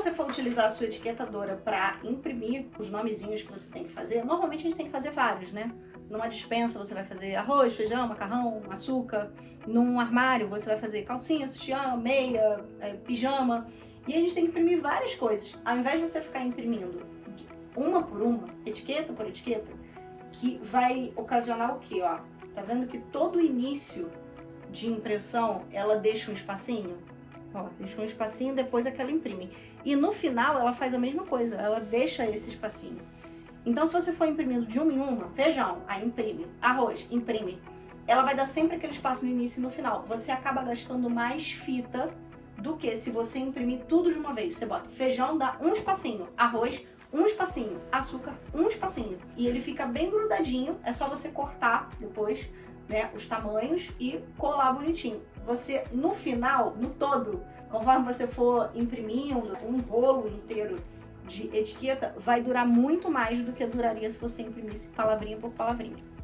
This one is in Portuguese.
você for utilizar a sua etiquetadora para imprimir os nomezinhos que você tem que fazer, normalmente a gente tem que fazer vários, né? Numa dispensa você vai fazer arroz, feijão, macarrão, açúcar. Num armário você vai fazer calcinha, sutiã, meia, é, pijama. E a gente tem que imprimir várias coisas. Ao invés de você ficar imprimindo uma por uma, etiqueta por etiqueta, que vai ocasionar o quê, ó? Tá vendo que todo início de impressão, ela deixa um espacinho? Ó, deixa um espacinho, depois é que ela imprime. E no final ela faz a mesma coisa, ela deixa esse espacinho. Então se você for imprimindo de uma em uma, feijão, aí imprime, arroz, imprime, ela vai dar sempre aquele espaço no início e no final. Você acaba gastando mais fita do que se você imprimir tudo de uma vez. Você bota feijão, dá um espacinho, arroz, um espacinho, açúcar, um espacinho. E ele fica bem grudadinho, é só você cortar depois né, os tamanhos e colar bonitinho. Você, no final, no todo, conforme você for imprimindo um rolo inteiro de etiqueta, vai durar muito mais do que duraria se você imprimisse palavrinha por palavrinha.